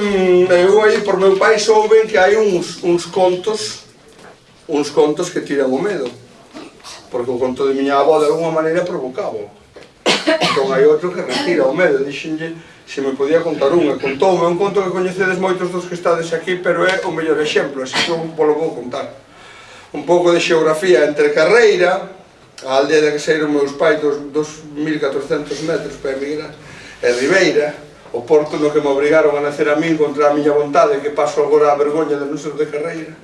Mm, eu aí por meu pai souben que hai uns, uns contos uns contos que tiran o medo. Porque o conto de miña avó de alguma maneira provocaba entón hai outro que retira o medo. Dixenlle se me podía contar un e contoume. Un conto que coñecedes moitos dos que estades aquí pero é o mellor exemplo así que un polo vou contar. Un pouco de xeografía entre carreira a aldea de que saíron meus pais dos, dos 1400 metros para emigrar e Ribeira o Porto no que me obrigaron a nacer a min contra a miña vontade que paso agora a vergoña de non ser de carreira.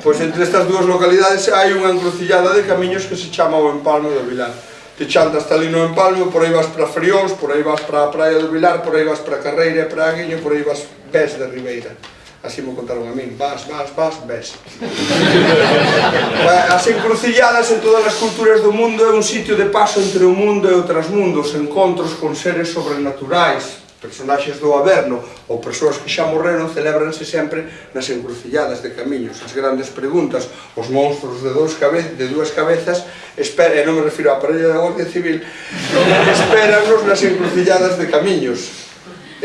Pois entre estas dúas localidades hai unha encrucillada de camiños que se chama o Empalme do Vilar. Te chantas ali no Empalme, por aí vas para Friós por aí vas para a Praia do Vilar por aí vas para Carreira e para Aguiño por aí vas Pés de Ribeira así me contaron a min, vas, vas, vas, ves. as encrucilladas en todas as culturas do mundo é un sitio de paso entre o mundo e outras mundos, encontros con seres sobrenaturais, personaxes do Averno ou persoas que xa morreron celebranse sempre nas encrucilladas de camiños, as grandes preguntas, os monstros de dous cabe de dúas cabezas, espera, e non me refiro á parella da Guardia Civil, esperanos nas encrucilladas de camiños.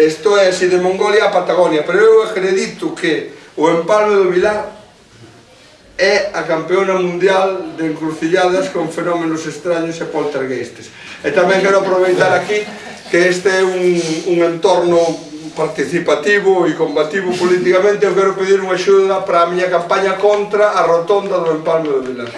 Isto é así de Mongolia a Patagonia, pero eu acredito que o Empalme do Vilar é a campeona mundial de encrucilladas con fenómenos extraños e poltergeistes. E tamén quero aproveitar aquí que este é un, un entorno participativo e combativo políticamente, eu quero pedir unha axuda para a miña campaña contra a rotonda do Empalme do Vilar.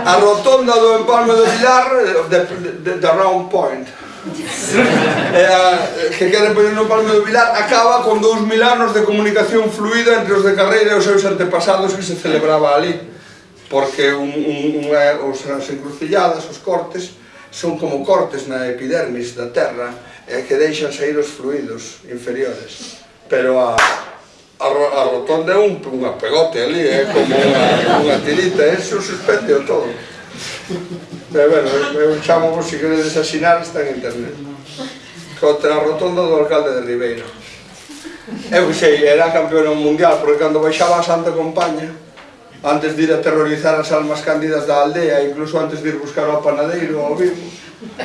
A rotonda do Empalme do Vilar, de the, round point e a, que queren poñer no palmo do Vilar acaba con 2000 anos de comunicación fluida entre os de Carreira e os seus antepasados que se celebraba ali. Porque un, un, un, eh, os, as encrucilladas, os cortes son como cortes na epidermis da terra e que deixan sair os fluidos inferiores. Pero a, a, a rotonda é un, unha pegote ali, é como unha, unha tirita, eh, é suspende o todo. Pero bueno, eh, eh, eu chamo vos se queredes asinar, está en internet. Contra a rotonda do alcalde de Ribeiro. Eu sei, era campeón mundial, porque cando baixaba a Santa Compaña, antes de ir a terrorizar as almas cándidas da aldea, incluso antes de ir buscar ao panadeiro, ao vivo,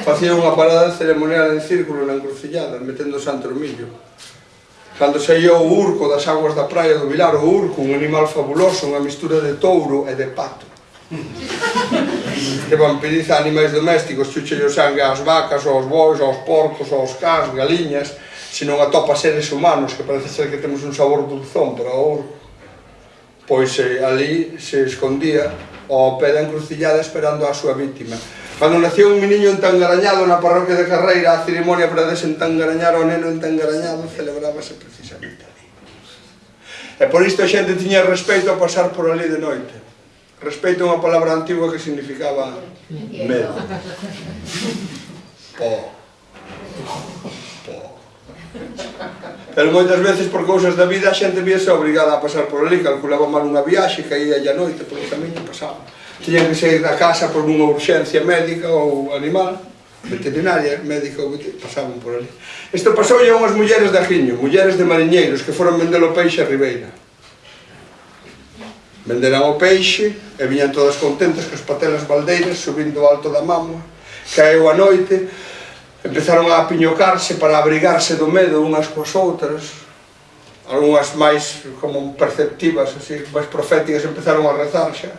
facía unha parada ceremonial en círculo na encrucillada, metendo santo millo. Cando saía o urco das aguas da praia do Vilar, o urco, un animal fabuloso, unha mistura de touro e de pato que vampiriza animais domésticos, chuchello sangue ás vacas, aos bois, aos porcos, aos cans, galiñas, senón atopa seres humanos, que parece ser que temos un sabor dulzón, pero ouro. Pois eh, ali se escondía ao pé da encrucillada esperando a súa vítima. Cando nació un meniño entangarañado na parroquia de Carreira, a cerimonia para desentangarañar o neno entangarañado celebrábase precisamente ali. E por isto a xente tiña respeito a pasar por ali de noite. Respeito a unha palabra antigua que significaba medo. Po. Po. Pero moitas veces por cousas da vida a xente viese obrigada a pasar por ali, calculaba mal unha viaxe, caía a noite por o camiño pasaba. Tiña que sair da casa por unha urxencia médica ou animal, veterinaria, médica ou veterinaria, pasaban por ali. Isto pasou a unhas mulleres de Ajiño, mulleres de mariñeiros que foron vender o peixe a Ribeira venderan o peixe e viñan todas contentas que os patelas baldeiras subindo alto da mamua. Caeu a noite, empezaron a apiñocarse para abrigarse do medo unhas coas outras. algunhas máis como perceptivas, así, máis proféticas, empezaron a rezar xa.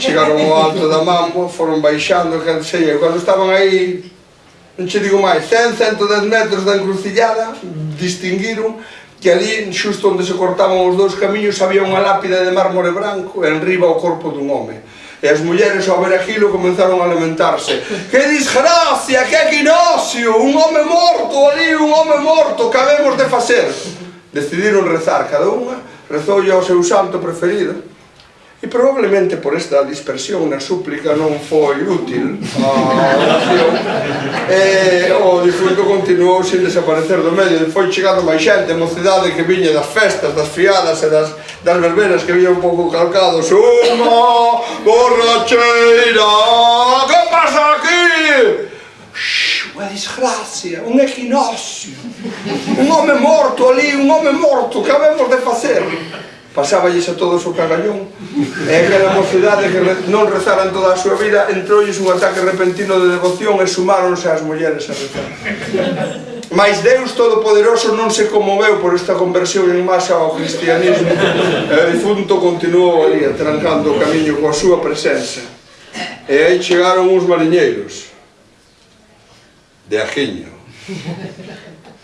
Chegaron ao alto da mamua, foron baixando, que sei, e cando estaban aí non che digo máis, 100, 110 metros da encrucillada, distinguiron que ali, xusto onde se cortaban os dous camiños, había unha lápida de mármore branco e enriba o corpo dun home. E as mulleres ao ver aquilo comenzaron a lamentarse. Que disgracia, que equinoccio, un home morto ali, un home morto, que habemos de facer? Decidiron rezar, cada unha rezoulle ao seu santo preferido, E probablemente por esta dispersión na súplica non foi útil a oración. E o difunto continuou sin desaparecer do medio. E foi chegando máis xente, mocidade que viña das festas, das fiadas e das, das verbenas que viña un pouco calcados. Unha borracheira que pasa aquí? Shhh, unha desgracia, un equinoccio. Un home morto ali, un home morto. Que habemos de facer? pasáballes a todos o cagallón e aquela mocidade que non rezaran toda a súa vida entroulles un ataque repentino de devoción e sumáronse as mulleres a rezar. Mas Deus Todopoderoso non se conmoveu por esta conversión en masa ao cristianismo e o difunto continuou ali atrancando o camiño coa súa presenza. E aí chegaron uns mariñeiros de Ajiño.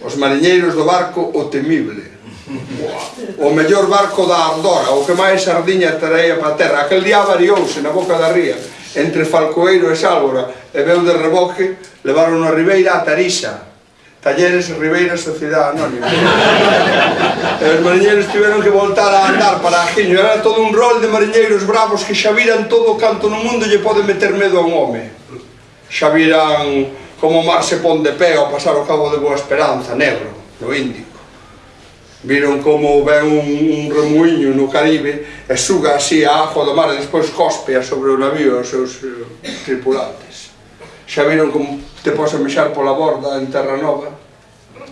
Os mariñeiros do barco O Temible o mellor barco da Andorra, o que máis sardiña traía para a terra. Aquel día variouse na boca da ría, entre Falcoeiro e Sálvora, e veu de reboque, levaron a Ribeira a Tarixa, Talleres Ribeira Sociedade Anónima. e os mariñeiros tiveron que voltar a andar para Ajiño. Era todo un rol de mariñeiros bravos que xa viran todo o canto no mundo lle pode meter medo a un home. Xa viran como o mar se pon de pé ao pasar o cabo de Boa Esperanza, negro, no Índico Viron como ven un, un remuiño no Caribe e suga así a agua do mar e despois cospea sobre o navío os seus eh, tripulantes. Xa viron como te podes mexar pola borda en Terra Nova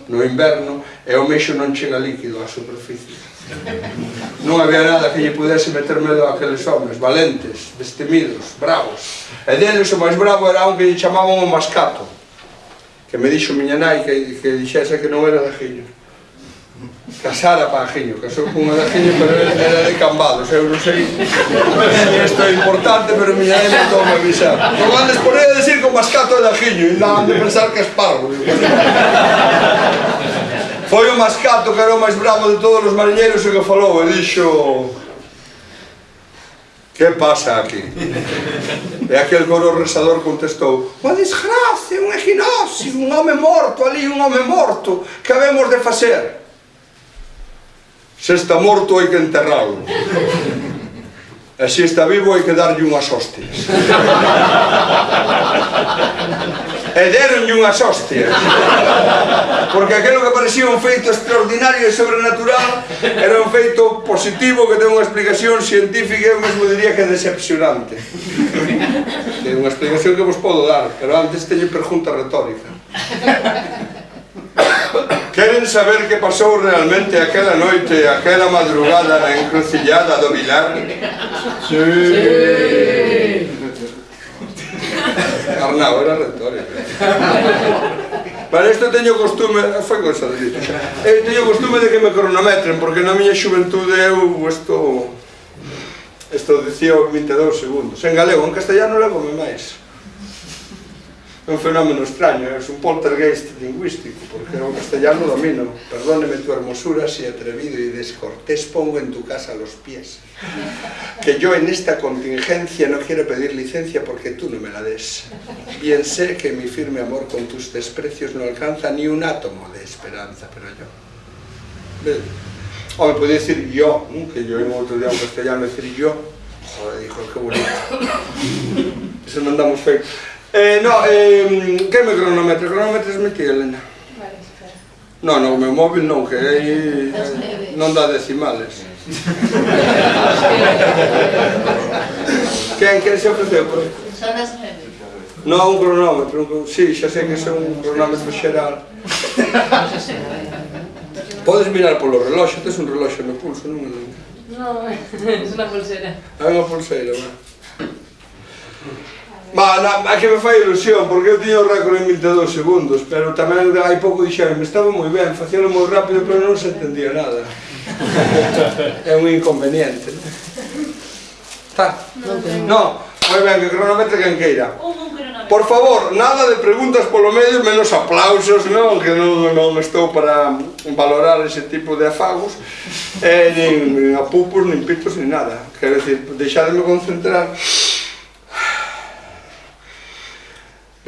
no inverno e o mexo non chega líquido á superficie. Non había nada que lle pudese meter medo a aqueles homens valentes, destemidos, bravos. E deles o máis bravo era un que lle chamaban o mascato, que me dixo miña nai que, que dixese que non era de Gillo casara para Ajiño, casou cunha de Ajiño, pero era de Cambados, eu non sei isto é importante, pero miña ele non me avisar. Non andes por aí a decir con mascato de Ajiño, e non de pensar que espargo. Foi o mascato que era o máis bravo de todos os mariñeiros o que falou, e dixo... Que pasa aquí? E aquel coro rezador contestou Unha desgracia, un equinoccio, un home morto ali, un home morto, que habemos de facer? Se está morto hai que enterralo. E se está vivo hai que darlle unhas hostias. E deronlle unhas hostias. Porque aquilo que parecía un feito extraordinario e sobrenatural era un feito positivo que ten unha explicación científica e eu mesmo diría que decepcionante. Ten unha explicación que vos podo dar, pero antes teño pregunta retórica. Queren saber que pasou realmente aquela noite, aquela madrugada na encrucillada do Vilar? Sí. sí. Arnau, era retórica. Para isto teño costume, foi cosa de dito. Eu eh, teño costume de que me cronometren, porque na miña xuventude eu isto isto dicía 22 segundos. En galego, en castellano levo máis. É un fenómeno extraño, é un poltergeist lingüístico, porque o castellano domino. Perdóneme tu hermosura si atrevido y descortés pongo en tu casa los pies. Que yo en esta contingencia no quiero pedir licencia porque tú no me la des. Bien sé que mi firme amor con tus desprecios no alcanza ni un átomo de esperanza, pero yo... O me podía decir yo, que yo en outro día un castellano decir yo. Joder, dijo, qué bonito. Eso non andamos. Eh, no, eh, que me cronometre? Cronometres me ti, Elena? Vale, espera. No, no, o meu móvil non, que aí non dá decimales. Quen, quen se ofreceu? Por? Son as neve. No, un cronómetro, un, sí, xa sei que é un cronómetro xeral. Podes mirar polo reloxo, tes un reloxo no pulso, non? Non, é unha pulsera. É unha pulseira, va. Ba, na, a que me fai ilusión, porque eu tiño o récord en 22 segundos, pero tamén hai pouco dixeron, estaba moi ben, facíalo moi rápido, pero non se entendía nada. é un inconveniente. Está? Non, no, moi ben, que cronometre quen queira. Por favor, nada de preguntas polo medio, menos aplausos, non? Que non, non estou para valorar ese tipo de afagos, eh, nin, nin apupos, nin pitos, nin nada. Quero dicir, deixademe concentrar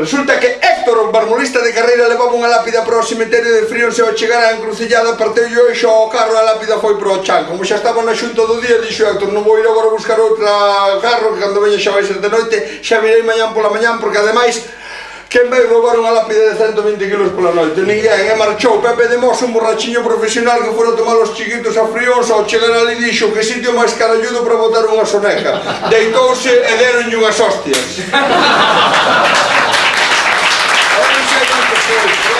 Resulta que Héctor, o barmolista de carreira, levaba unha lápida para o cemiterio de Fríos e ao chegar á encrucillada parteu e xa o carro a lápida foi para o chan. Como xa estaba na xunta do día, dixo Héctor, non vou ir agora a buscar outra carro que cando veña xa vai ser de noite, xa virei mañán pola mañán, porque ademais Quen vai roubar unha lápida de 120 kg pola noite? Ninguén, e marchou Pepe de Mos, un borrachiño profesional que fora tomar os chiquitos a frións ao chegar ali dixo que sitio máis caralludo para botar unha soneca. Deitouse e deronlle unhas hostias. Thank you.